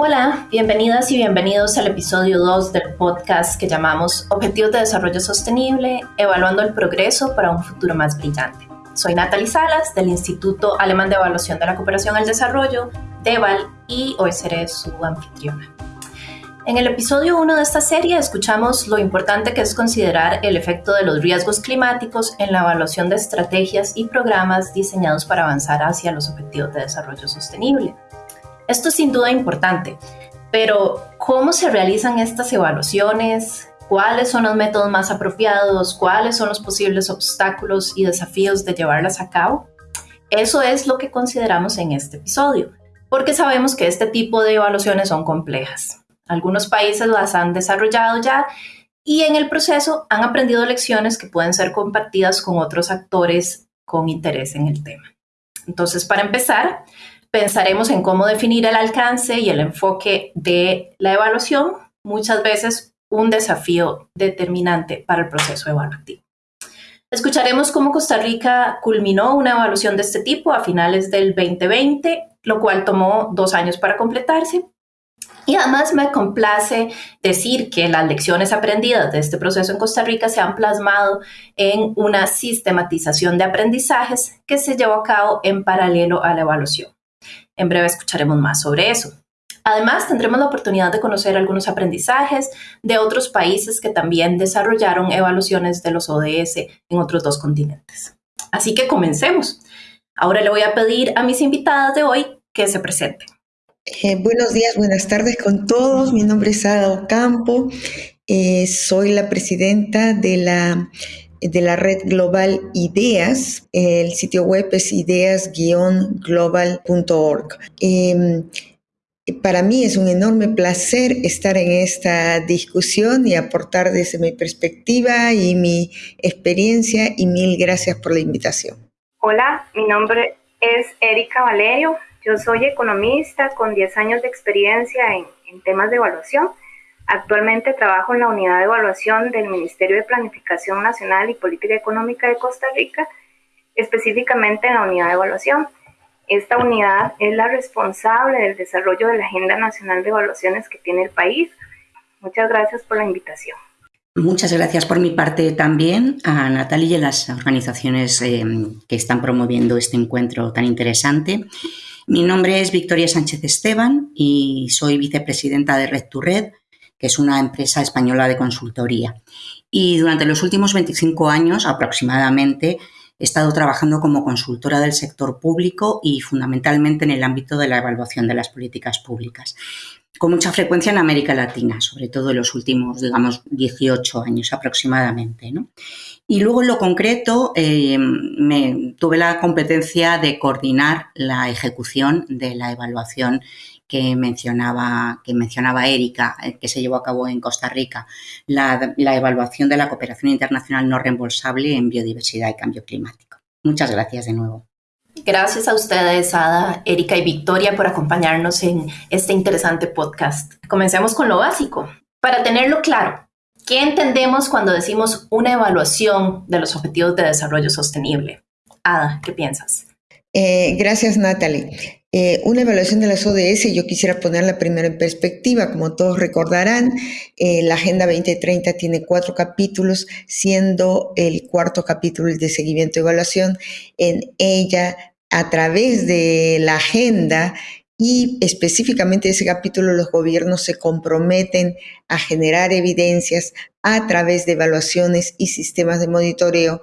Hola, bienvenidas y bienvenidos al episodio 2 del podcast que llamamos Objetivos de Desarrollo Sostenible, evaluando el progreso para un futuro más brillante. Soy Natalie Salas del Instituto Alemán de Evaluación de la Cooperación al Desarrollo, DEVAL, y hoy seré su anfitriona. En el episodio 1 de esta serie escuchamos lo importante que es considerar el efecto de los riesgos climáticos en la evaluación de estrategias y programas diseñados para avanzar hacia los objetivos de desarrollo sostenible. Esto es sin duda importante, pero ¿cómo se realizan estas evaluaciones? ¿Cuáles son los métodos más apropiados? ¿Cuáles son los posibles obstáculos y desafíos de llevarlas a cabo? Eso es lo que consideramos en este episodio, porque sabemos que este tipo de evaluaciones son complejas. Algunos países las han desarrollado ya y en el proceso han aprendido lecciones que pueden ser compartidas con otros actores con interés en el tema. Entonces, para empezar, pensaremos en cómo definir el alcance y el enfoque de la evaluación, muchas veces un desafío determinante para el proceso evaluativo. Escucharemos cómo Costa Rica culminó una evaluación de este tipo a finales del 2020, lo cual tomó dos años para completarse. Y además me complace decir que las lecciones aprendidas de este proceso en Costa Rica se han plasmado en una sistematización de aprendizajes que se llevó a cabo en paralelo a la evaluación. En breve escucharemos más sobre eso. Además, tendremos la oportunidad de conocer algunos aprendizajes de otros países que también desarrollaron evaluaciones de los ODS en otros dos continentes. Así que comencemos. Ahora le voy a pedir a mis invitadas de hoy que se presenten. Eh, buenos días, buenas tardes con todos. Mi nombre es Ada Ocampo. Eh, soy la presidenta de la de la red global Ideas. El sitio web es ideas-global.org. Em, para mí es un enorme placer estar en esta discusión y aportar desde mi perspectiva y mi experiencia y mil gracias por la invitación. Hola, mi nombre es Erika Valerio. Yo soy economista con 10 años de experiencia en, en temas de evaluación Actualmente trabajo en la unidad de evaluación del Ministerio de Planificación Nacional y Política Económica de Costa Rica, específicamente en la unidad de evaluación. Esta unidad es la responsable del desarrollo de la Agenda Nacional de Evaluaciones que tiene el país. Muchas gracias por la invitación. Muchas gracias por mi parte también a Natalia y a las organizaciones eh, que están promoviendo este encuentro tan interesante. Mi nombre es Victoria Sánchez Esteban y soy vicepresidenta de Red to Red, que es una empresa española de consultoría. Y durante los últimos 25 años aproximadamente he estado trabajando como consultora del sector público y fundamentalmente en el ámbito de la evaluación de las políticas públicas, con mucha frecuencia en América Latina, sobre todo en los últimos, digamos, 18 años aproximadamente. Y luego en lo concreto eh, me, tuve la competencia de coordinar la ejecución de la evaluación que mencionaba, que mencionaba Erika, eh, que se llevó a cabo en Costa Rica, la, evaluación de la cooperación internacional no reembolsable en biodiversidad y cambio climático. Muchas gracias de nuevo. Gracias a ustedes, Ada, Erika y Victoria, por acompañarnos en este interesante podcast. Comencemos con lo básico. Para tenerlo claro, ¿qué entendemos cuando decimos una evaluación de los objetivos de desarrollo sostenible? Ada, ¿qué piensas? Eh, gracias, Natalie. Eh, una evaluación de las ODS, yo quisiera ponerla primero en perspectiva. Como todos recordarán, eh, la Agenda 2030 tiene cuatro capítulos, siendo el cuarto capítulo de seguimiento y evaluación. En ella, a través de la agenda y específicamente ese capítulo, los gobiernos se comprometen a generar evidencias a través de evaluaciones y sistemas de monitoreo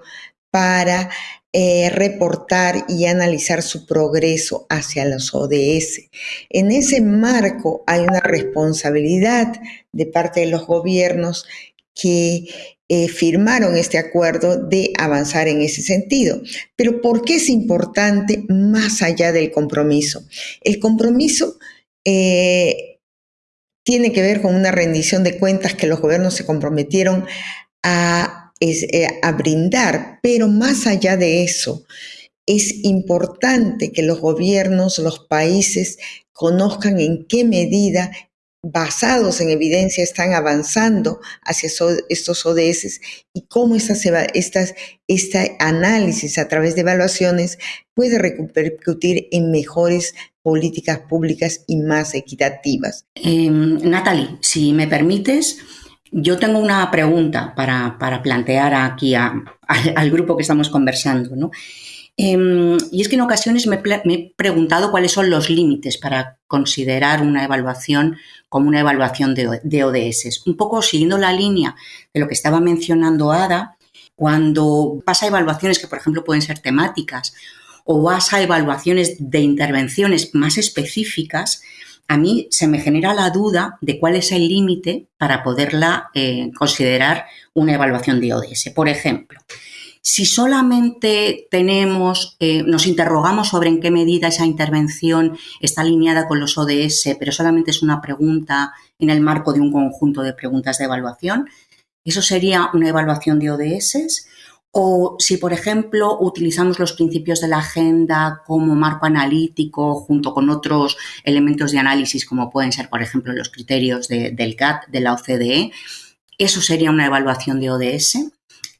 para eh, reportar y analizar su progreso hacia los ODS. En ese marco hay una responsabilidad de parte de los gobiernos que eh, firmaron este acuerdo de avanzar en ese sentido. Pero ¿por qué es importante más allá del compromiso? El compromiso eh, tiene que ver con una rendición de cuentas que los gobiernos se comprometieron a es, eh, a brindar, pero más allá de eso, es importante que los gobiernos, los países conozcan en qué medida basados en evidencia están avanzando hacia estos ODS y cómo estas, estas, este análisis a través de evaluaciones puede repercutir en mejores políticas públicas y más equitativas. Eh, Natalie, si me permites, yo tengo una pregunta para, plantear aquí al grupo que estamos conversando. ¿no? Em, y es que en ocasiones me, he preguntado cuáles son los límites para considerar una evaluación como una evaluación de, de, ODS. Un poco siguiendo la línea de lo que estaba mencionando Ada, cuando pasa a evaluaciones que, por ejemplo, pueden ser temáticas o vas a evaluaciones de intervenciones más específicas, a mí se me genera la duda de cuál es el límite para poderla eh, considerar una evaluación de ODS. Por ejemplo, si solamente tenemos, eh, nos interrogamos sobre en qué medida esa intervención está alineada con los ODS, pero solamente es una pregunta en el marco de un conjunto de preguntas de evaluación, ¿eso sería una evaluación de ODS? O si, por ejemplo, utilizamos los principios de la agenda como marco analítico junto con otros elementos de análisis como pueden ser, por ejemplo, los criterios del GATT, de la OCDE, ¿eso sería una evaluación de ODS?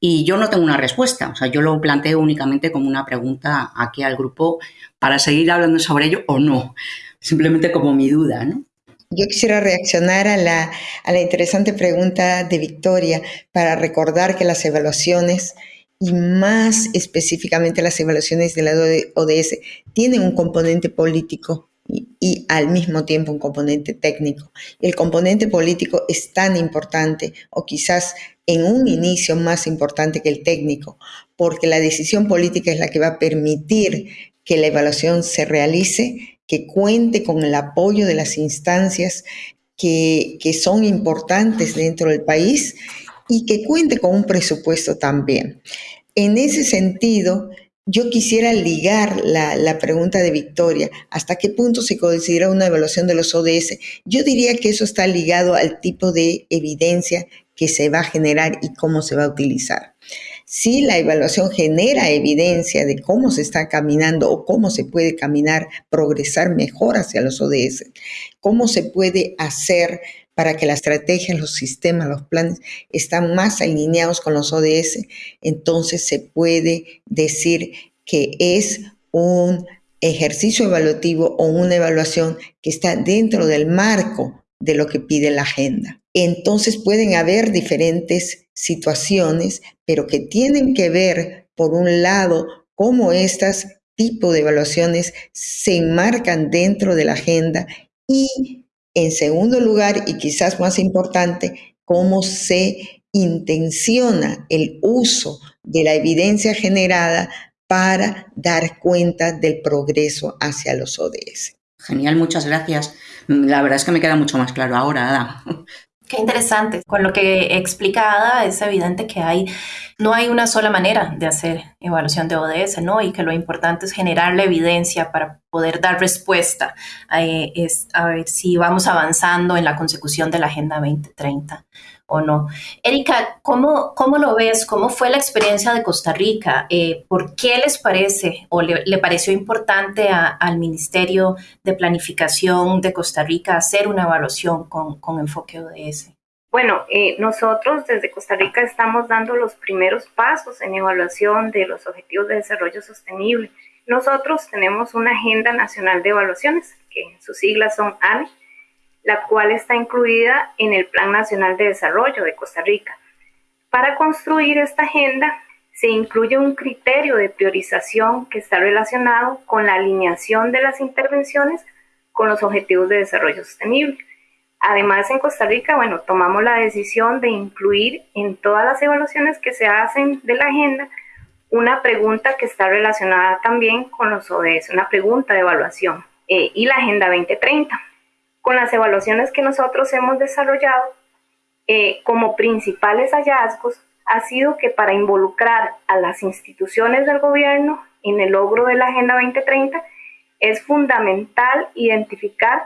Y yo no tengo una respuesta, o sea, yo lo planteo únicamente como una pregunta aquí al grupo para seguir hablando sobre ello o no, simplemente como mi duda, ¿no? Yo quisiera reaccionar a la interesante pregunta de Victoria para recordar que las evaluaciones y más específicamente las evaluaciones de la ODS tienen un componente político y, al mismo tiempo un componente técnico. El componente político es tan importante o quizás en un inicio más importante que el técnico, porque la decisión política es la que va a permitir que la evaluación se realice, que cuente con el apoyo de las instancias que, que son importantes dentro del país y que cuente con un presupuesto también. En ese sentido, yo quisiera ligar la, pregunta de Victoria, ¿hasta qué punto se considera una evaluación de los ODS? Yo diría que eso está ligado al tipo de evidencia que se va a generar y cómo se va a utilizar. Si la evaluación genera evidencia de cómo se está caminando o cómo se puede caminar, progresar mejor hacia los ODS, cómo se puede hacer para que la estrategia, los sistemas, los planes están más alineados con los ODS, entonces se puede decir que es un ejercicio evaluativo o una evaluación que está dentro del marco de lo que pide la agenda. Entonces pueden haber diferentes situaciones, pero que tienen que ver, por un lado, cómo estas tipos de evaluaciones se enmarcan dentro de la agenda y en segundo lugar, y quizás más importante, cómo se intenciona el uso de la evidencia generada para dar cuenta del progreso hacia los ODS. Genial, muchas gracias. La verdad es que me queda mucho más claro ahora, Ada. Qué interesante. Con lo que explica Ada, es evidente que hay, no hay una sola manera de hacer evaluación de ODS, ¿no? Y que lo importante es generar la evidencia para poder dar respuesta a, a ver si vamos avanzando en la consecución de la Agenda 2030 o no. Erika, ¿cómo, cómo lo ves? ¿Cómo fue la experiencia de Costa Rica? Eh, ¿Por qué les parece o le, pareció importante al Ministerio de Planificación de Costa Rica hacer una evaluación con, con enfoque ODS? Bueno, eh, nosotros desde Costa Rica estamos dando los primeros pasos en evaluación de los Objetivos de Desarrollo Sostenible. Nosotros tenemos una Agenda Nacional de Evaluaciones, que sus siglas son ANE, la cual está incluida en el Plan Nacional de Desarrollo de Costa Rica. Para construir esta agenda se incluye un criterio de priorización que está relacionado con la alineación de las intervenciones con los objetivos de desarrollo sostenible. Además, en Costa Rica, bueno, tomamos la decisión de incluir en todas las evaluaciones que se hacen de la agenda una pregunta que está relacionada también con los ODS, una pregunta de evaluación eh, y la Agenda 2030 con las evaluaciones que nosotros hemos desarrollado, eh, como principales hallazgos ha sido que para involucrar a las instituciones del gobierno en el logro de la Agenda 2030 es fundamental identificar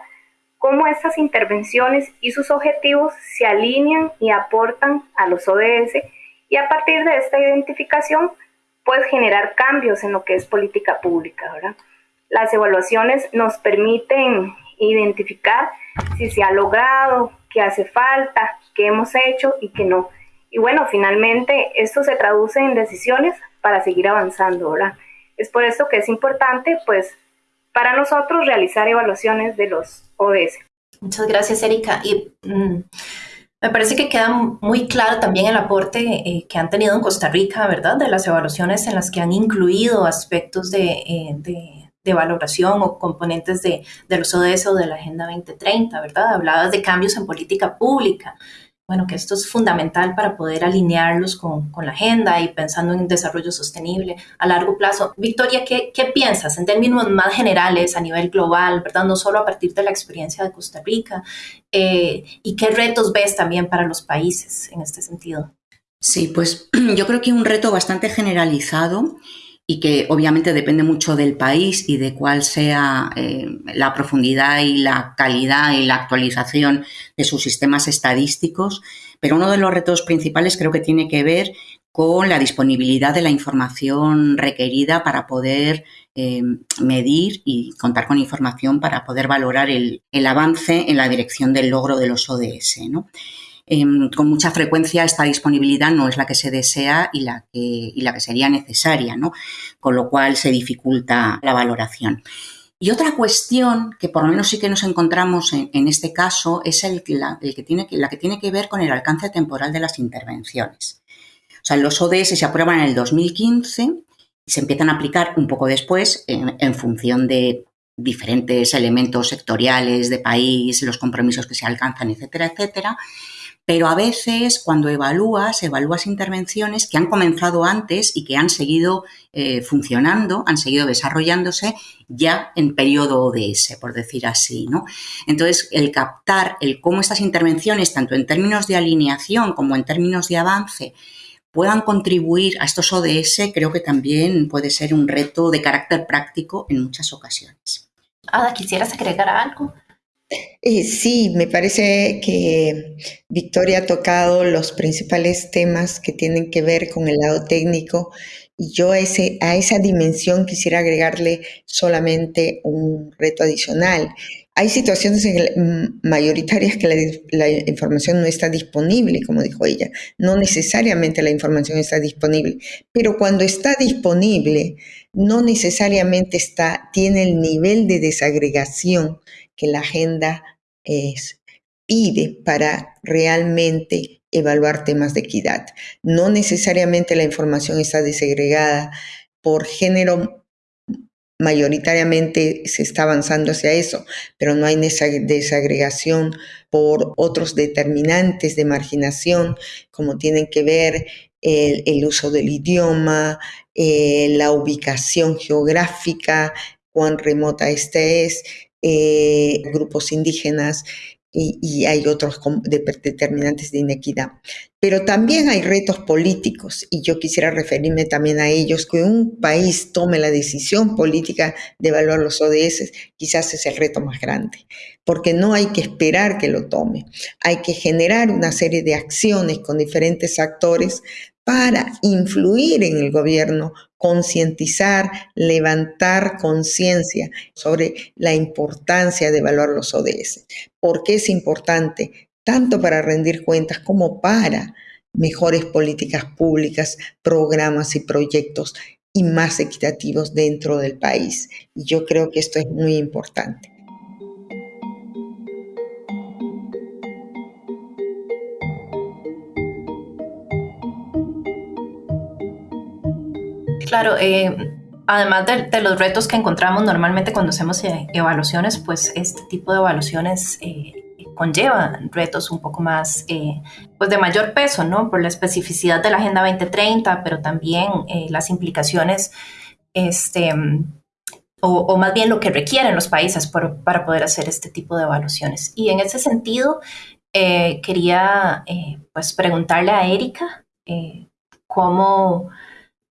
cómo estas intervenciones y sus objetivos se alinean y aportan a los ODS y a partir de esta identificación puede generar cambios en lo que es política pública. Las evaluaciones nos permiten identificar si se ha logrado, qué hace falta, qué hemos hecho y qué no. Y bueno, finalmente esto se traduce en decisiones para seguir avanzando, ¿verdad? Es por eso que es importante, pues, para nosotros realizar evaluaciones de los ODS. Muchas gracias, Erika. Y mm, me parece que queda muy claro también el aporte eh, que han tenido en Costa Rica, ¿verdad? De las evaluaciones en las que han incluido aspectos de, eh, de, de valoración o componentes de, de, los ODS o de la Agenda 2030, ¿verdad? Hablabas de cambios en política pública bueno, que esto es fundamental para poder alinearlos con, con, la agenda y pensando en desarrollo sostenible a largo plazo. Victoria, ¿qué, ¿qué, piensas en términos más generales a nivel global, verdad? No solo a partir de la experiencia de Costa Rica, eh, y qué retos ves también para los países en este sentido. Sí, pues yo creo que un reto bastante generalizado y que obviamente depende mucho del país y de cuál sea eh, la profundidad y la calidad y la actualización de sus sistemas estadísticos. Pero uno de los retos principales creo que tiene que ver con la disponibilidad de la información requerida para poder eh, medir y contar con información para poder valorar el, el, avance en la dirección del logro de los ODS. ¿no? Em, con mucha frecuencia esta disponibilidad no es la que se desea y la que, y la que sería necesaria, ¿no? con lo cual se dificulta la valoración. Y otra cuestión que por lo menos sí que nos encontramos en, este caso es el, la, que tiene, la que tiene que ver con el alcance temporal de las intervenciones. O sea, los ODS se aprueban en el 2015 y se empiezan a aplicar un poco después en, en función de diferentes elementos sectoriales de país, los compromisos que se alcanzan, etcétera, etcétera. Pero a veces cuando evalúas, evalúas intervenciones que han comenzado antes y que han seguido eh, funcionando, han seguido desarrollándose ya en periodo ODS, por decir así, ¿no? Entonces, el captar el cómo estas intervenciones, tanto en términos de alineación como en términos de avance, puedan contribuir a estos ODS, creo que también puede ser un reto de carácter práctico en muchas ocasiones. Ada, ¿quisieras agregar algo? Eh, sí, me parece que Victoria ha tocado los principales temas que tienen que ver con el lado técnico y yo a, ese, a esa dimensión quisiera agregarle solamente un reto adicional. Hay situaciones en mayoritarias que la, la, información no está disponible, como dijo ella. No necesariamente la información está disponible, pero cuando está disponible, no necesariamente está, tiene el nivel de desagregación que la agenda pide para realmente evaluar temas de equidad. No necesariamente la información está desagregada por género, mayoritariamente se está avanzando hacia eso, pero no hay desagregación por otros determinantes de marginación, como tienen que ver el, uso del idioma, eh, la ubicación geográfica, cuán remota este es, eh, grupos indígenas y, y, hay otros determinantes de inequidad. Pero también hay retos políticos y yo quisiera referirme también a ellos, que un país tome la decisión política de evaluar los ODS, quizás es el reto más grande, porque no hay que esperar que lo tome, hay que generar una serie de acciones con diferentes actores para influir en el gobierno, concientizar, levantar conciencia sobre la importancia de evaluar los ODS. ¿Por qué es importante? Tanto para rendir cuentas como para mejores políticas públicas, programas y proyectos y más equitativos dentro del país. Y yo creo que esto es muy importante. Claro, eh, además de, de, los retos que encontramos normalmente cuando hacemos eh, evaluaciones, pues este tipo de evaluaciones eh, conlleva retos un poco más, eh, pues de mayor peso, ¿no? Por la especificidad de la Agenda 2030, pero también eh, las implicaciones, este, o, o, más bien lo que requieren los países por, para poder hacer este tipo de evaluaciones. Y en ese sentido, quería pues preguntarle a Erika cómo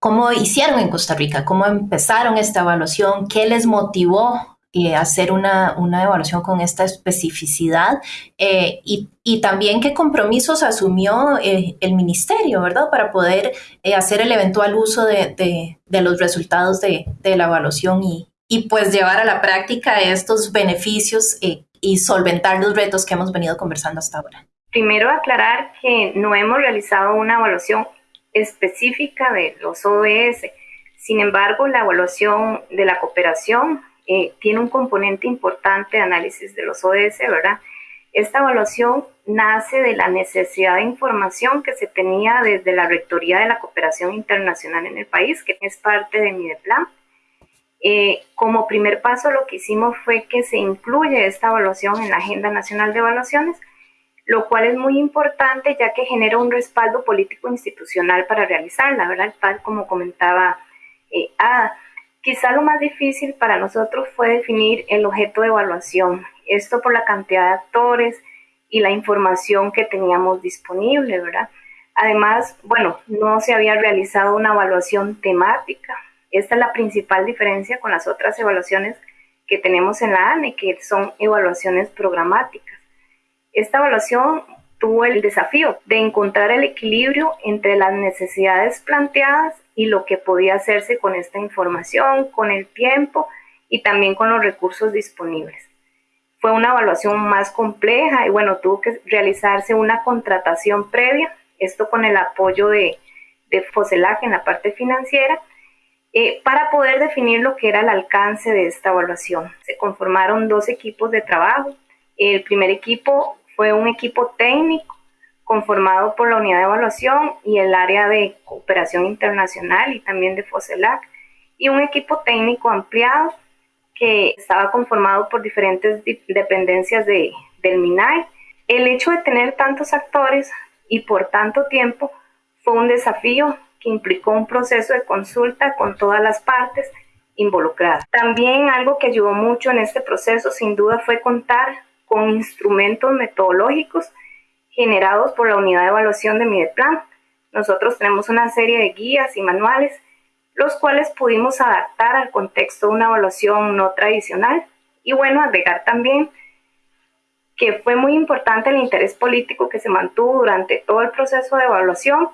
¿Cómo hicieron en Costa Rica? ¿Cómo empezaron esta evaluación? ¿Qué les motivó eh, hacer una, una, evaluación con esta especificidad? Eh, y, y, también qué compromisos asumió eh, el ministerio, ¿verdad? Para poder hacer el eventual uso de, de, de los resultados de, de, la evaluación y, y pues llevar a la práctica estos beneficios y solventar los retos que hemos venido conversando hasta ahora. Primero aclarar que no hemos realizado una evaluación específica de los ODS. Sin embargo, la evaluación de la cooperación eh, tiene un componente importante de análisis de los ODS, ¿verdad? Esta evaluación nace de la necesidad de información que se tenía desde la Rectoría de la Cooperación Internacional en el país, que es parte de MIDEPLAN. Eh, como primer paso lo que hicimos fue que se incluye esta evaluación en la Agenda Nacional de Evaluaciones, lo cual es muy importante ya que genera un respaldo político institucional para realizarla, ¿verdad? Tal como comentaba eh. Quizá lo más difícil para nosotros fue definir el objeto de evaluación esto por la cantidad de actores y la información que teníamos disponible, ¿verdad? Además, bueno, no se había realizado una evaluación temática. Esta es la principal diferencia con las otras evaluaciones que tenemos en la ANE, que son evaluaciones programáticas. Esta evaluación tuvo el desafío de encontrar el equilibrio entre las necesidades planteadas y lo que podía hacerse con esta información, con el tiempo y también con los recursos disponibles fue una evaluación más compleja y bueno, tuvo que realizarse una contratación previa, esto con el apoyo de, de en la parte financiera, eh, para poder definir lo que era el alcance de esta evaluación. Se conformaron dos equipos de trabajo. El primer equipo fue un equipo técnico conformado por la unidad de evaluación y el área de cooperación internacional y también de Foselac, y un equipo técnico ampliado que estaba conformado por diferentes dependencias de, del MINAI. El hecho de tener tantos actores y por tanto tiempo fue un desafío que implicó un proceso de consulta con todas las partes involucradas. También algo que ayudó mucho en este proceso sin duda fue contar con instrumentos metodológicos generados por la unidad de evaluación de Mideplan. Nosotros tenemos una serie de guías y manuales los cuales pudimos adaptar al contexto de una evaluación no tradicional. Y bueno, agregar también que fue muy importante el interés político que se mantuvo durante todo el proceso de evaluación,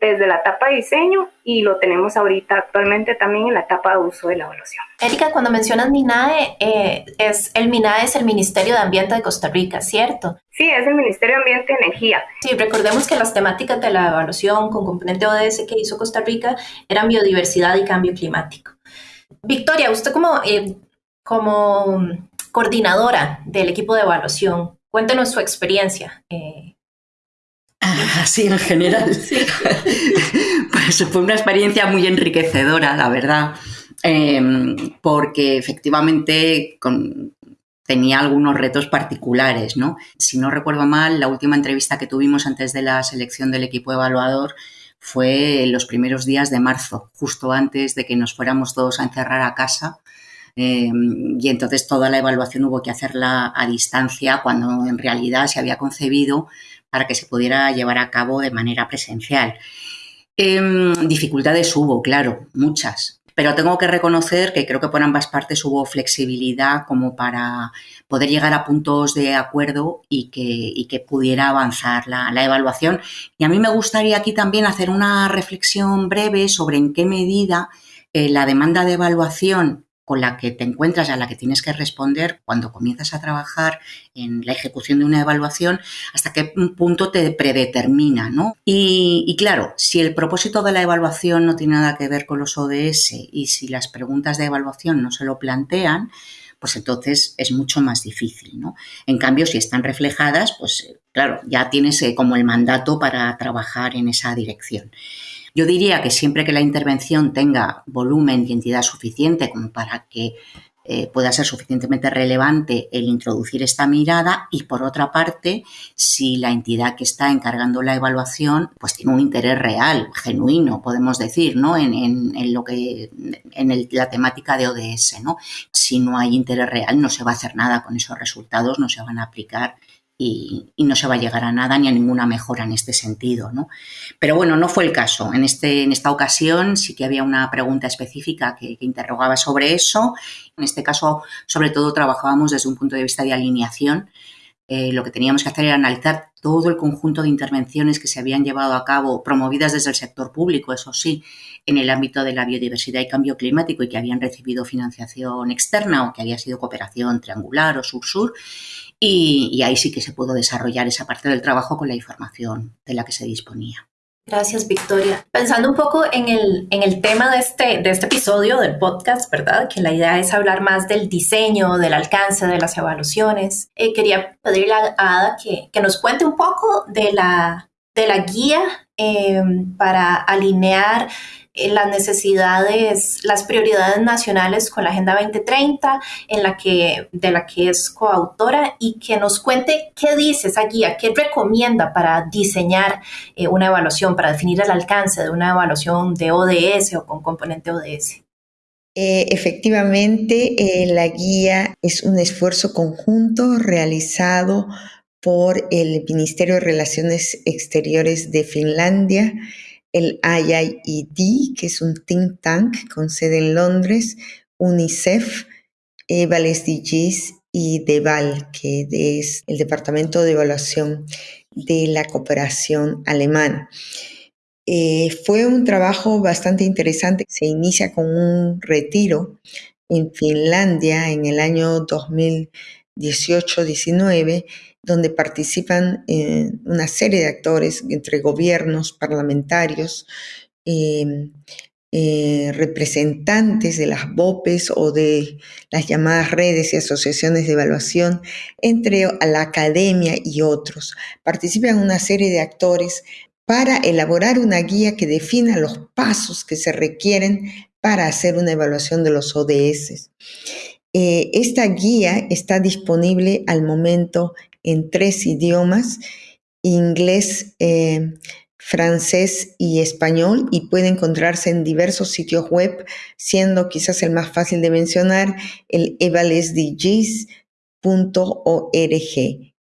desde la etapa de diseño y lo tenemos ahorita actualmente también en la etapa de uso de la evaluación. Erika, cuando mencionas MINAE, eh, es, el MINAE es el Ministerio de Ambiente de Costa Rica, ¿cierto? Sí, es el Ministerio de Ambiente y Energía. Sí, recordemos que las temáticas de la evaluación con componente ODS que hizo Costa Rica eran biodiversidad y cambio climático. Victoria, usted como, eh, como coordinadora del equipo de evaluación, cuéntenos su experiencia. Eh, Así en general. pues fue una experiencia muy enriquecedora, la verdad, em, porque efectivamente tenía algunos retos particulares, ¿no? Si no recuerdo mal, la última entrevista que tuvimos antes de la selección del equipo evaluador fue en los primeros días de marzo, justo antes de que nos fuéramos todos a encerrar a casa. Em, y entonces toda la evaluación hubo que hacerla a distancia cuando en realidad se había concebido para que se pudiera llevar a cabo de manera presencial. Em, dificultades hubo, claro, muchas, pero tengo que reconocer que creo que por ambas partes hubo flexibilidad como para poder llegar a puntos de acuerdo y que, que pudiera avanzar la, evaluación. Y a mí me gustaría aquí también hacer una reflexión breve sobre en qué medida eh, la demanda de evaluación con la que te encuentras y a la que tienes que responder cuando comienzas a trabajar en la ejecución de una evaluación, hasta qué punto te predetermina, ¿no? Y, claro, si el propósito de la evaluación no tiene nada que ver con los ODS y si las preguntas de evaluación no se lo plantean, pues entonces es mucho más difícil, ¿no? En cambio, si están reflejadas, pues claro, ya tienes eh, como el mandato para trabajar en esa dirección. Yo diría que siempre que la intervención tenga volumen y entidad suficiente como para que eh, pueda ser suficientemente relevante el introducir esta mirada y por otra parte, si la entidad que está encargando la evaluación pues tiene un interés real, genuino, podemos decir, ¿no? En, lo que en la temática de ODS, ¿no? Si no hay interés real, no se va a hacer nada con esos resultados, no se van a aplicar y, no se va a llegar a nada ni a ninguna mejora en este sentido. ¿no? Pero bueno, no fue el caso. En, este, en esta ocasión sí que había una pregunta específica que, interrogaba sobre eso. En este caso, sobre todo, trabajábamos desde un punto de vista de alineación. Eh, lo que teníamos que hacer era analizar todo el conjunto de intervenciones que se habían llevado a cabo, promovidas desde el sector público, eso sí, en el ámbito de la biodiversidad y cambio climático y que habían recibido financiación externa o que había sido cooperación triangular o sur-sur y, ahí sí que se pudo desarrollar esa parte del trabajo con la información de la que se disponía. Gracias, Victoria. Pensando un poco en el, en el tema de este, de este episodio del podcast, ¿verdad? Que la idea es hablar más del diseño, del alcance de las evaluaciones. Eh, quería pedirle a Ada que, que, nos cuente un poco de la, de la guía eh, para alinear las necesidades, las prioridades nacionales con la Agenda 2030, en la que, de la que es coautora, y que nos cuente qué dice esa guía, qué recomienda para diseñar eh, una evaluación, para definir el alcance de una evaluación de ODS o con componente ODS. Eh, efectivamente, eh, la guía es un esfuerzo conjunto realizado por el Ministerio de Relaciones Exteriores de Finlandia, el IIED, que es un think tank con sede en Londres, UNICEF, Eval SDGs y DEVAL, que es el Departamento de Evaluación de la Cooperación Alemana. Eh, fue un trabajo bastante interesante. Se inicia con un retiro en Finlandia en el año 2018-19 donde participan eh, una serie de actores entre gobiernos, parlamentarios, em, eh, representantes de las BOPES o de las llamadas redes y asociaciones de evaluación, entre la academia y otros. Participan una serie de actores para elaborar una guía que defina los pasos que se requieren para hacer una evaluación de los ODS. Eh, esta guía está disponible al momento en tres idiomas, inglés, eh, francés y español, y puede encontrarse en diversos sitios web, siendo quizás el más fácil de mencionar el evalsdgs.org.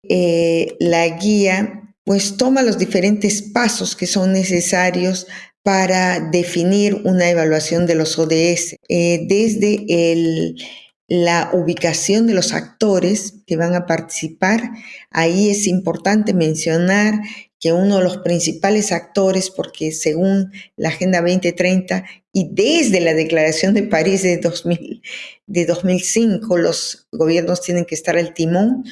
Eh, la guía pues toma los diferentes pasos que son necesarios para definir una evaluación de los ODS, eh, desde el la ubicación de los actores que van a participar. Ahí es importante mencionar que uno de los principales actores, porque según la Agenda 2030 y desde la Declaración de París de, 2000, de 2005, los gobiernos tienen que estar al timón,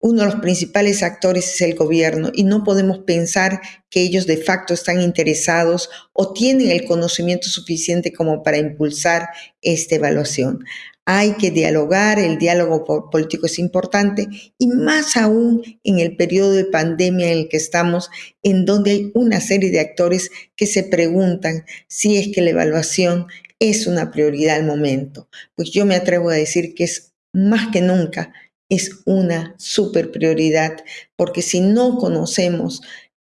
uno de los principales actores es el gobierno y no podemos pensar que ellos de facto están interesados o tienen el conocimiento suficiente como para impulsar esta evaluación. Hay que dialogar, el diálogo político es importante y más aún en el periodo de pandemia en el que estamos, en donde hay una serie de actores que se preguntan si es que la evaluación es una prioridad al momento. Pues yo me atrevo a decir que es más que nunca, es una super prioridad, porque si no conocemos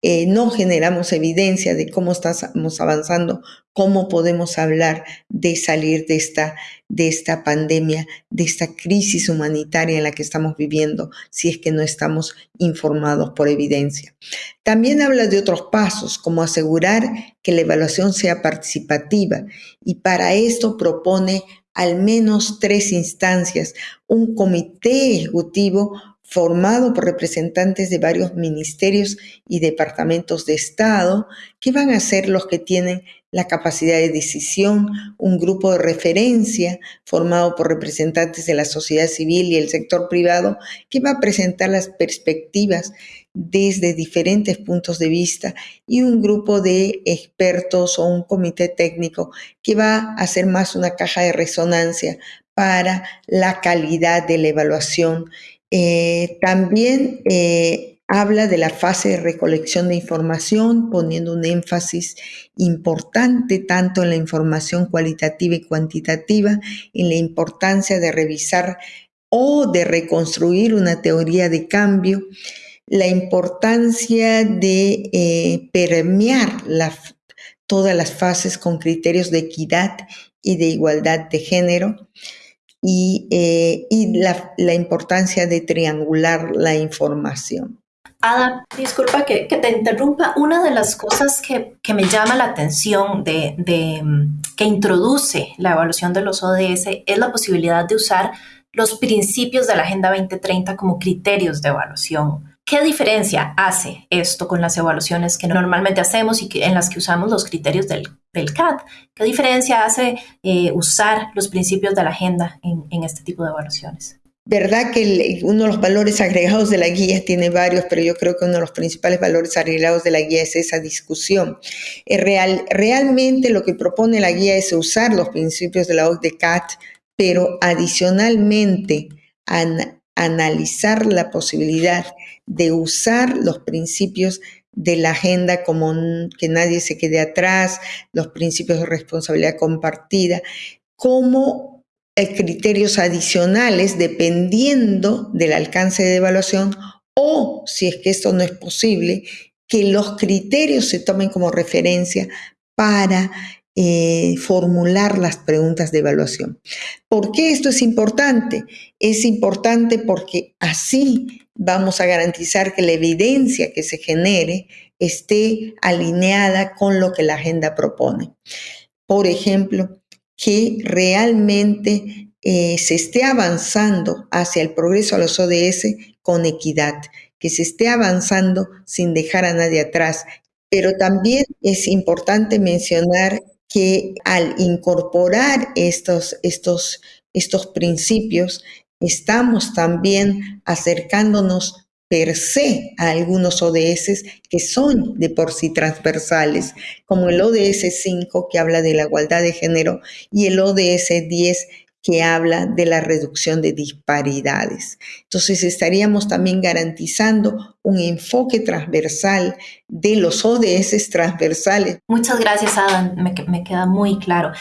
eh, no generamos evidencia de cómo estamos avanzando, cómo podemos hablar de salir de esta, de esta pandemia, de esta crisis humanitaria en la que estamos viviendo, si es que no estamos informados por evidencia. También habla de otros pasos, como asegurar que la evaluación sea participativa y para esto propone al menos tres instancias, un comité ejecutivo formado por representantes de varios ministerios y departamentos de Estado, que van a ser los que tienen la capacidad de decisión, un grupo de referencia formado por representantes de la sociedad civil y el sector privado, que va a presentar las perspectivas desde diferentes puntos de vista y un grupo de expertos o un comité técnico que va a ser más una caja de resonancia para la calidad de la evaluación eh, también eh, habla de la fase de recolección de información, poniendo un énfasis importante tanto en la información cualitativa y cuantitativa, en la importancia de revisar o de reconstruir una teoría de cambio, la importancia de eh, permear todas las fases con criterios de equidad y de igualdad de género, y, eh, la, importancia de triangular la información. Ada, disculpa que, te interrumpa. Una de las cosas que, me llama la atención de, que introduce la evaluación de los ODS es la posibilidad de usar los principios de la Agenda 2030 como criterios de evaluación. ¿Qué diferencia hace esto con las evaluaciones que normalmente hacemos y que, en las que usamos los criterios del, del? ¿Qué diferencia hace eh, usar los principios de la agenda en, este tipo de evaluaciones? verdad que uno de los valores agregados de la guía tiene varios, pero yo creo que uno de los principales valores agregados de la guía es esa discusión. real, realmente lo que propone la guía es usar los principios de la OCDE-CAT, pero adicionalmente analizar la posibilidad de usar los principios de la agenda como que nadie se quede atrás, los principios de responsabilidad compartida, como criterios adicionales dependiendo del alcance de evaluación o, si es que esto no es posible, que los criterios se tomen como referencia para eh, formular las preguntas de evaluación. ¿Por qué esto es importante? Es importante porque así vamos a garantizar que la evidencia que se genere esté alineada con lo que la agenda propone. Por ejemplo, que realmente eh, se esté avanzando hacia el progreso a los ODS con equidad, que se esté avanzando sin dejar a nadie atrás. Pero también es importante mencionar que al incorporar estos, estos, estos principios, estamos también acercándonos per se a algunos ODS que son de por sí transversales, como el ODS 5 que habla de la igualdad de género y el ODS 10 que habla de la reducción de disparidades. Entonces estaríamos también garantizando un enfoque transversal de los ODS transversales. Muchas gracias, Adam. Me, me queda muy claro.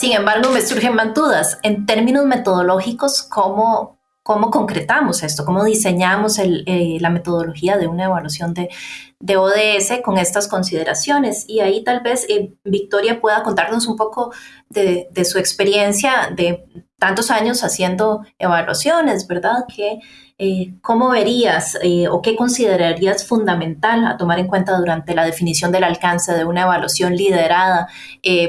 Sin embargo, me surgen más dudas. En términos metodológicos, ¿cómo, cómo concretamos esto? ¿Cómo diseñamos eh, la metodología de una evaluación de, ODS con estas consideraciones? Y ahí tal vez eh, Victoria pueda contarnos un poco de, de, su experiencia de tantos años haciendo evaluaciones, ¿verdad? Que eh, ¿cómo verías eh, o qué considerarías fundamental a tomar en cuenta durante la definición del alcance de una evaluación liderada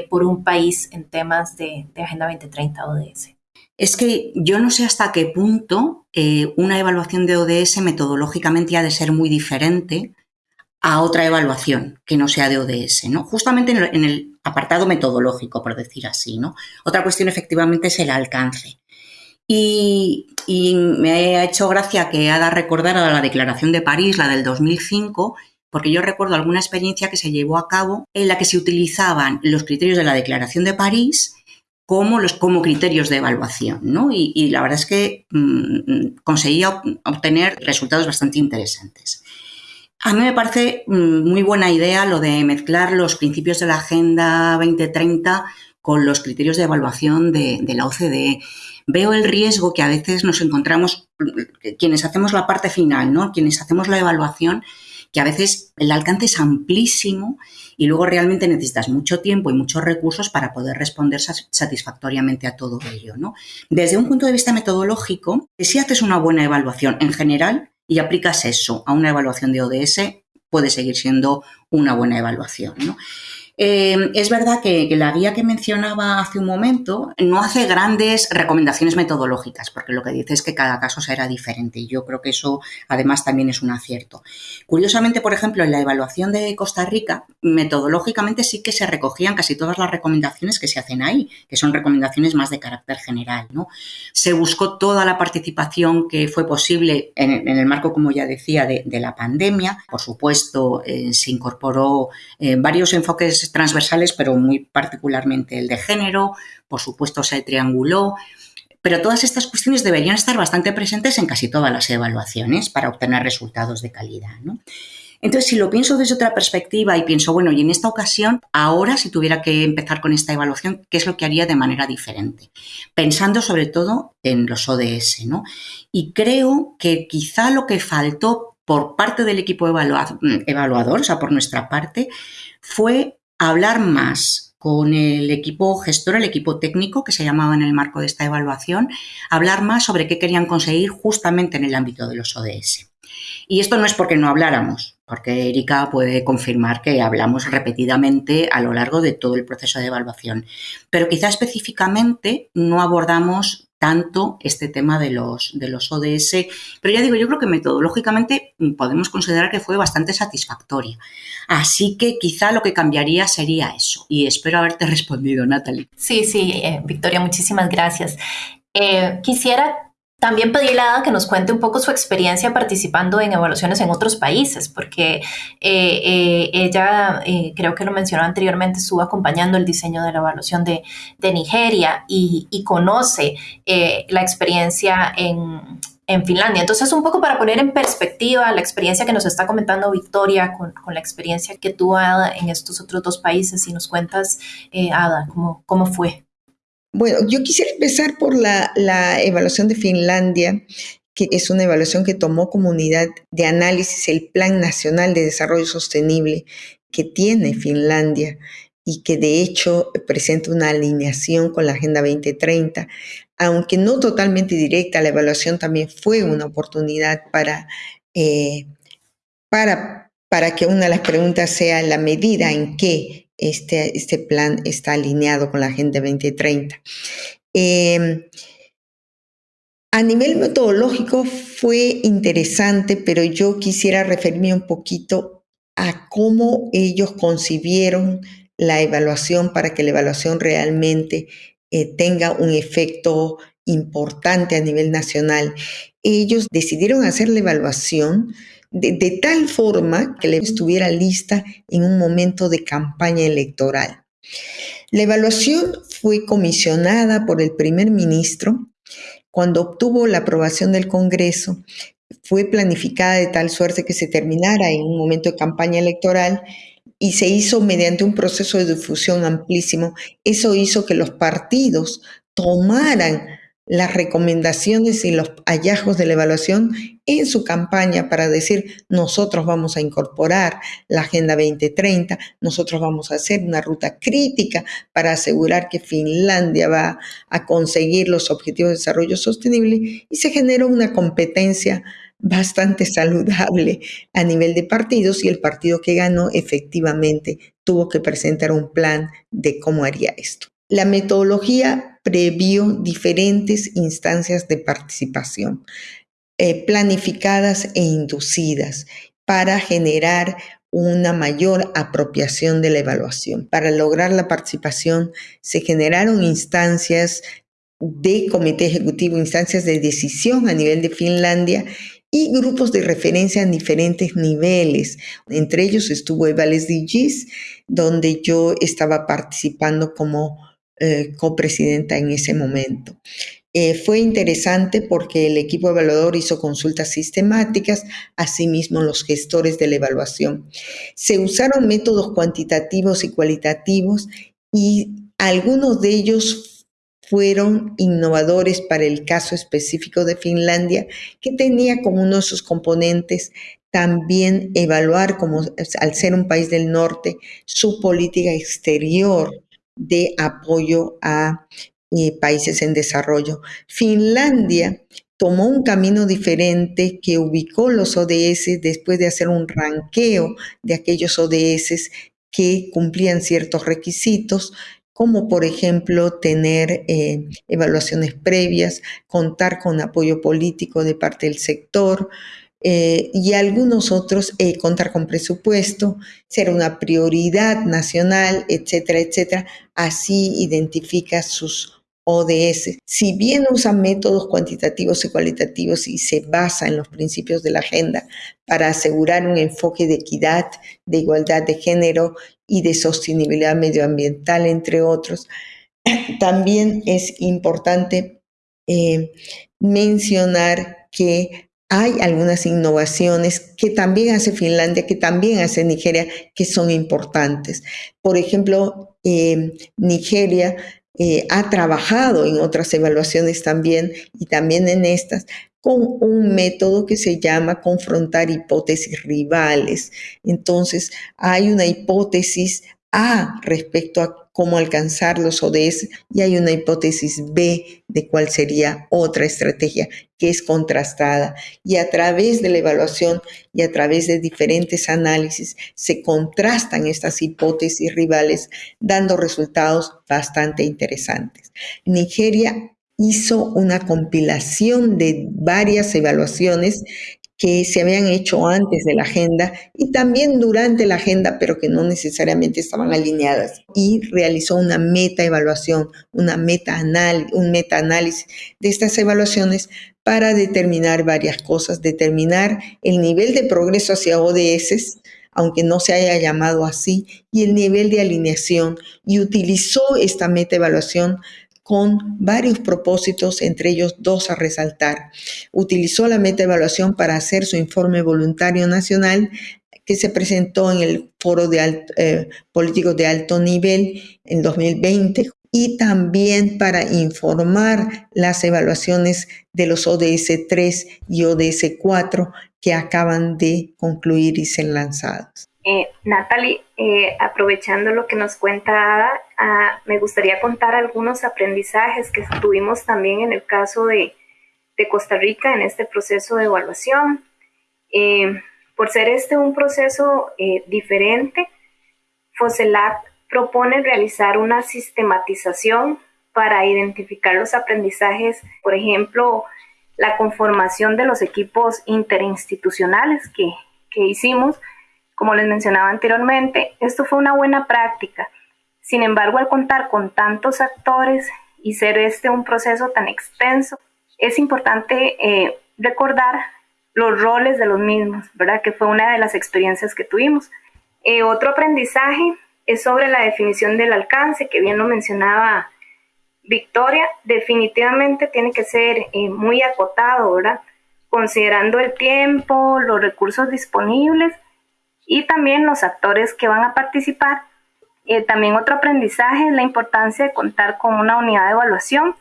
por un país en temas de, Agenda 2030 ODS? Es que yo no sé hasta qué punto una evaluación de ODS metodológicamente ha de ser muy diferente a otra evaluación que no sea de ODS, ¿no? Justamente en el, en el, apartado metodológico, por decir así, ¿no? Otra cuestión efectivamente es el alcance. Y, me ha hecho gracia que Ada recordara la Declaración de París, la del 2005, porque yo recuerdo alguna experiencia que se llevó a cabo en la que se utilizaban los criterios de la Declaración de París como, los, como criterios de evaluación, ¿no? Y, la verdad es que mm, conseguía obtener resultados bastante interesantes. A mí me parece mm, muy buena idea lo de mezclar los principios de la Agenda 2030 con los criterios de evaluación de, de la OCDE veo el riesgo que a veces nos encontramos, quienes hacemos la parte final, ¿no? quienes hacemos la evaluación, que a veces el alcance es amplísimo y luego realmente necesitas mucho tiempo y muchos recursos para poder responder satisfactoriamente a todo ello. ¿no? Desde un punto de vista metodológico, si haces una buena evaluación en general y aplicas eso a una evaluación de ODS, puede seguir siendo una buena evaluación. ¿no? Eh, es verdad que, la guía que mencionaba hace un momento no hace grandes recomendaciones metodológicas, porque lo que dice es que cada caso será diferente y yo creo que eso además también es un acierto. Curiosamente, por ejemplo, en la evaluación de Costa Rica, metodológicamente sí que se recogían casi todas las recomendaciones que se hacen ahí, que son recomendaciones más de carácter general. ¿no? Se buscó toda la participación que fue posible en, el marco, como ya decía, de, la pandemia. Por supuesto, eh, se incorporó eh, varios enfoques transversales, pero muy particularmente el de género, por supuesto se trianguló, pero todas estas cuestiones deberían estar bastante presentes en casi todas las evaluaciones para obtener resultados de calidad. Entonces, si lo pienso desde otra perspectiva y pienso, bueno, y en esta ocasión, ahora si tuviera que empezar con esta evaluación, ¿qué es lo que haría de manera diferente? Pensando sobre todo en los ODS, ¿no? Y creo que quizá lo que faltó por parte del equipo evaluador, o sea, por nuestra parte, fue hablar más con el equipo gestor, el equipo técnico que se llamaba en el marco de esta evaluación, hablar más sobre qué querían conseguir justamente en el ámbito de los ODS. Y esto no es porque no habláramos, porque Erika puede confirmar que hablamos repetidamente a lo largo de todo el proceso de evaluación, pero quizá específicamente no abordamos tanto este tema de los, de los ODS. Pero ya digo, yo creo que metodológicamente podemos considerar que fue bastante satisfactoria. Así que quizá lo que cambiaría sería eso. Y espero haberte respondido, Natalie. Sí, sí, eh, Victoria, muchísimas gracias. Eh, quisiera también pedirle a Ada que nos cuente un poco su experiencia participando en evaluaciones en otros países, porque eh, eh, ella, eh, creo que lo mencionó anteriormente, estuvo acompañando el diseño de la evaluación de, Nigeria y, conoce la experiencia en, Finlandia. Entonces, un poco para poner en perspectiva la experiencia que nos está comentando Victoria con, la experiencia que tuvo Ada en estos otros dos países, y nos cuentas, Ada, cómo, cómo fue. Bueno, yo quisiera empezar por la, evaluación de Finlandia, que es una evaluación que tomó como unidad de análisis el Plan Nacional de Desarrollo Sostenible que tiene Finlandia y que de hecho presenta una alineación con la Agenda 2030. Aunque no totalmente directa, la evaluación también fue una oportunidad para, eh, para, para que una de las preguntas sea la medida en que este, este plan está alineado con la Agenda 2030. Em, a nivel metodológico fue interesante, pero yo quisiera referirme un poquito a cómo ellos concibieron la evaluación para que la evaluación realmente eh, tenga un efecto importante a nivel nacional. Ellos decidieron hacer la evaluación de, tal forma que estuviera lista en un momento de campaña electoral. La evaluación fue comisionada por el primer ministro cuando obtuvo la aprobación del Congreso. Fue planificada de tal suerte que se terminara en un momento de campaña electoral y se hizo mediante un proceso de difusión amplísimo. Eso hizo que los partidos tomaran las recomendaciones y los hallazgos de la evaluación en su campaña para decir nosotros vamos a incorporar la Agenda 2030, nosotros vamos a hacer una ruta crítica para asegurar que Finlandia va a conseguir los objetivos de desarrollo sostenible y se generó una competencia bastante saludable a nivel de partidos y el partido que ganó efectivamente tuvo que presentar un plan de cómo haría esto. La metodología previó diferentes instancias de participación, eh, planificadas e inducidas, para generar una mayor apropiación de la evaluación. Para lograr la participación se generaron instancias de comité ejecutivo, instancias de decisión a nivel de Finlandia y grupos de referencia en diferentes niveles. Entre ellos estuvo Evales Digis, donde yo estaba participando como eh, copresidenta en ese momento. Eh, fue interesante porque el equipo evaluador hizo consultas sistemáticas, asimismo los gestores de la evaluación. Se usaron métodos cuantitativos y cualitativos y algunos de ellos fueron innovadores para el caso específico de Finlandia, que tenía como uno de sus componentes también evaluar, como al ser un país del norte, su política exterior de apoyo a eh, países en desarrollo. Finlandia tomó un camino diferente que ubicó los ODS después de hacer un ranqueo de aquellos ODS que cumplían ciertos requisitos, como por ejemplo tener eh, evaluaciones previas, contar con apoyo político de parte del sector, eh, y algunos otros eh, contar con presupuesto, ser una prioridad nacional, etcétera, etcétera. Así identifica sus ODS. Si bien usa métodos cuantitativos y cualitativos y se basa en los principios de la agenda para asegurar un enfoque de equidad, de igualdad de género y de sostenibilidad medioambiental, entre otros, también es importante eh, mencionar que hay algunas innovaciones que también hace Finlandia, que también hace Nigeria, que son importantes. Por ejemplo, eh, Nigeria eh, ha trabajado en otras evaluaciones también y también en estas con un método que se llama confrontar hipótesis rivales. Entonces, hay una hipótesis A respecto a cómo alcanzar los ODS y hay una hipótesis B de cuál sería otra estrategia que es contrastada. Y a través de la evaluación y a través de diferentes análisis se contrastan estas hipótesis rivales dando resultados bastante interesantes. Nigeria hizo una compilación de varias evaluaciones que se habían hecho antes de la agenda y también durante la agenda, pero que no necesariamente estaban alineadas. Y realizó una meta-evaluación, una meta un meta-análisis de estas evaluaciones para determinar varias cosas, determinar el nivel de progreso hacia ODS, aunque no se haya llamado así, y el nivel de alineación, y utilizó esta meta-evaluación con varios propósitos, entre ellos dos a resaltar. Utilizó la meta-evaluación para hacer su informe voluntario nacional que se presentó en el Foro de eh, de Alto Nivel en 2020 y también para informar las evaluaciones de los ODS 3 y ODS 4 que acaban de concluir y ser lanzados. Eh, Natalie, eh, aprovechando lo que nos cuenta Ada, ah, me gustaría contar algunos aprendizajes que tuvimos también en el caso de, Costa Rica en este proceso de evaluación. Eh, por ser este un proceso diferente, FOSELAC propone realizar una sistematización para identificar los aprendizajes, por ejemplo, la conformación de los equipos interinstitucionales que hicimos, como les mencionaba anteriormente, esto fue una buena práctica. Sin embargo, al contar con tantos actores y ser este un proceso tan extenso, es importante eh, recordar los roles de los mismos, ¿verdad? Que fue una de las experiencias que tuvimos. Eh, otro aprendizaje es sobre la definición del alcance, que bien lo mencionaba Victoria. Definitivamente tiene que ser eh, muy acotado, ¿verdad? Considerando el tiempo, los recursos disponibles y también los actores que van a participar. Eh, también otro aprendizaje es la importancia de contar con una unidad de evaluación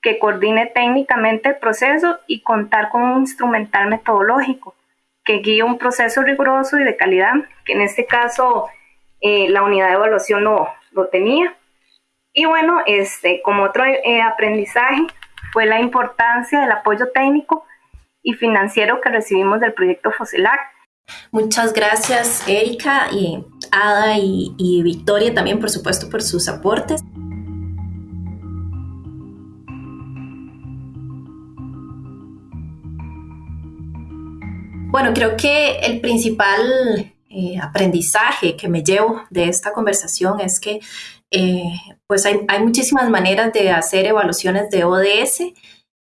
que coordine técnicamente el proceso y contar con un instrumental metodológico que guíe un proceso riguroso y de calidad, que en este caso eh, la unidad de evaluación lo, lo, tenía. Y bueno, este, como otro eh, aprendizaje fue la importancia del apoyo técnico y financiero que recibimos del proyecto FOSELAC, Muchas gracias Erika y Ada y, Victoria también por supuesto por sus aportes. Bueno, creo que el principal eh, aprendizaje que me llevo de esta conversación es que eh, pues hay, muchísimas maneras de hacer evaluaciones de ODS.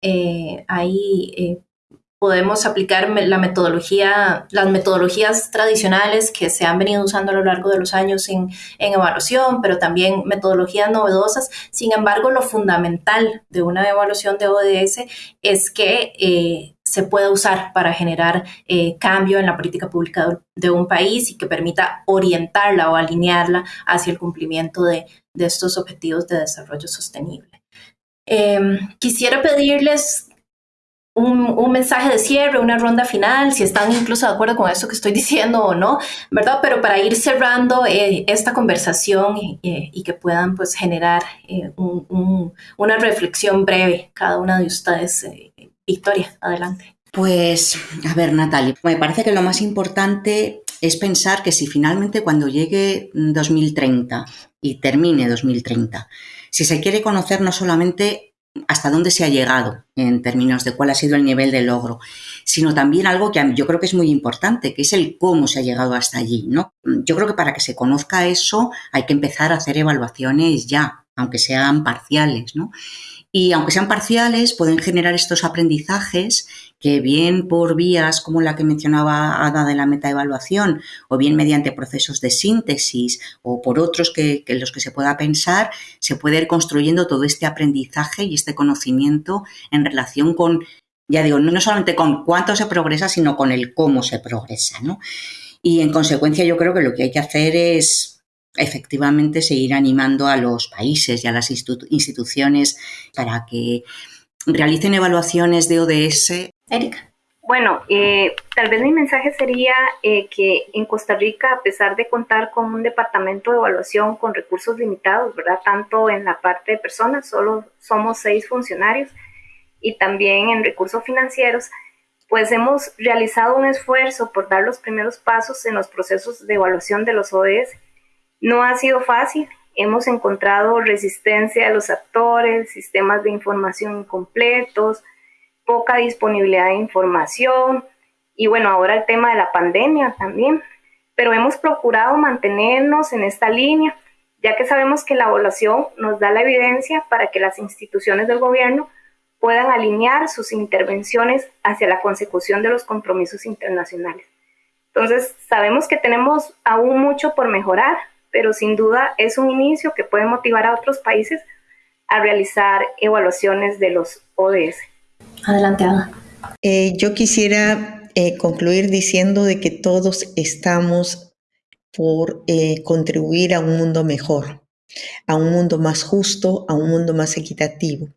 Eh, hay podemos aplicar la metodología, las metodologías tradicionales que se han venido usando a lo largo de los años en, evaluación, pero también metodologías novedosas. Sin embargo, lo fundamental de una evaluación de ODS es que eh, se pueda usar para generar eh, cambio en la política pública de un país y que permita orientarla o alinearla hacia el cumplimiento de, estos objetivos de desarrollo sostenible. Em, quisiera pedirles un, mensaje de cierre, una ronda final, si están incluso de acuerdo con eso que estoy diciendo o no, ¿verdad? Pero para ir cerrando eh, esta conversación eh, y que puedan pues generar eh, una reflexión breve cada una de ustedes. Victoria, adelante. Pues, a ver, Natalia, me parece que lo más importante es pensar que si finalmente cuando llegue 2030 y termine 2030, si se quiere conocer no solamente hasta dónde se ha llegado en términos de cuál ha sido el nivel de logro, sino también algo que yo creo que es muy importante, que es el cómo se ha llegado hasta allí, ¿no? Yo creo que para que se conozca eso hay que empezar a hacer evaluaciones ya, aunque sean parciales, ¿no? Y aunque sean parciales, pueden generar estos aprendizajes que bien por vías como la que mencionaba Ada de la metaevaluación, o bien mediante procesos de síntesis, o por otros que, que los que se pueda pensar, se puede ir construyendo todo este aprendizaje y este conocimiento en relación con, ya digo, no solamente con cuánto se progresa, sino con el cómo se progresa, ¿no? Y en consecuencia yo creo que lo que hay que hacer es efectivamente seguir animando a los países y a las instituciones para que realicen evaluaciones de ODS. Erika. Bueno, eh, tal vez mi mensaje sería eh, que en Costa Rica, a pesar de contar con un departamento de evaluación con recursos limitados, ¿verdad? Tanto en la parte de personas, solo somos seis funcionarios, y también en recursos financieros, pues hemos realizado un esfuerzo por dar los primeros pasos en los procesos de evaluación de los ODS no ha sido fácil hemos encontrado resistencia de los actores, sistemas de información incompletos, poca disponibilidad de información y bueno, ahora el tema de la pandemia también. Pero hemos procurado mantenernos en esta línea, ya que sabemos que la evaluación nos da la evidencia para que las instituciones del gobierno puedan alinear sus intervenciones hacia la consecución de los compromisos internacionales. Entonces, sabemos que tenemos aún mucho por mejorar, pero sin duda es un inicio que puede motivar a otros países a realizar evaluaciones de los ODS. Adelante, Ada. Eh, yo quisiera eh, concluir diciendo de que todos estamos por eh, contribuir a un mundo mejor, a un mundo más justo, a un mundo más equitativo.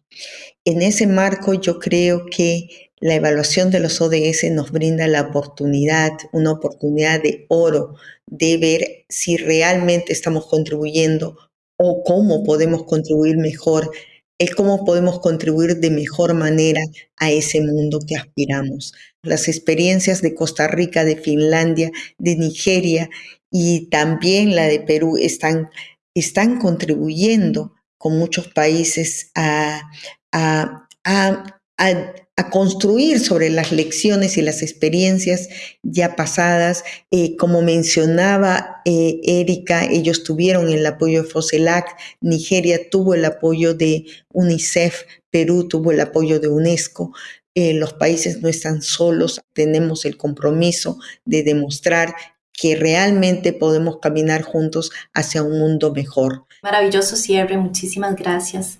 En ese marco yo creo que la evaluación de los ODS nos brinda la oportunidad, una oportunidad de oro, de ver si realmente estamos contribuyendo o cómo podemos contribuir mejor, es cómo podemos contribuir de mejor manera a ese mundo que aspiramos. Las experiencias de Costa Rica, de Finlandia, de Nigeria y también la de Perú están, contribuyendo con muchos países a, a construir sobre las lecciones y las experiencias ya pasadas. Eh, como mencionaba eh, Erika, ellos tuvieron el apoyo de FOSELAC, Nigeria tuvo el apoyo de UNICEF, Perú tuvo el apoyo de UNESCO. Eh, los países no están solos, tenemos el compromiso de demostrar que realmente podemos caminar juntos hacia un mundo mejor. Maravilloso cierre, muchísimas gracias.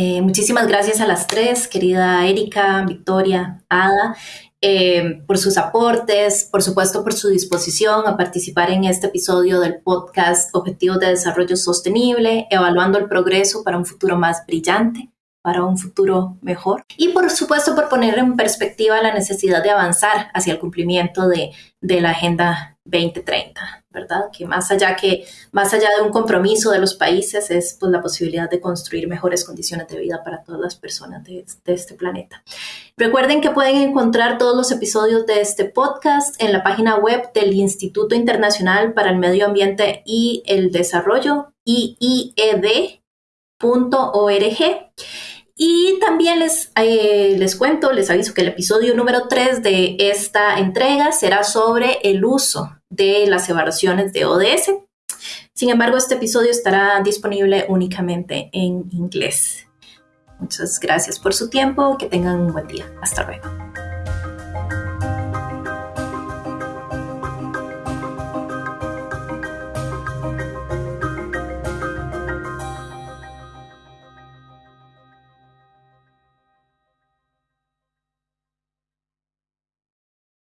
Eh, muchísimas gracias a las tres, querida Erika, Victoria, Ada, eh, por sus aportes, por supuesto por su disposición a participar en este episodio del podcast Objetivos de Desarrollo Sostenible, evaluando el progreso para un futuro más brillante para un futuro mejor. Y por supuesto por poner en perspectiva la necesidad de avanzar hacia el cumplimiento de, de la Agenda 2030, ¿verdad? Que más allá, que más allá de un compromiso de los países es pues, la posibilidad de construir mejores condiciones de vida para todas las personas de, este planeta. Recuerden que pueden encontrar todos los episodios de este podcast en la página web del Instituto Internacional para el Medio Ambiente y el Desarrollo, IIED.org. Y también les, eh, les cuento, les aviso que el episodio número 3 de esta entrega será sobre el uso de las evaluaciones de ODS. Sin embargo, este episodio estará disponible únicamente en inglés. Muchas gracias por su tiempo, que tengan un buen día. Hasta luego.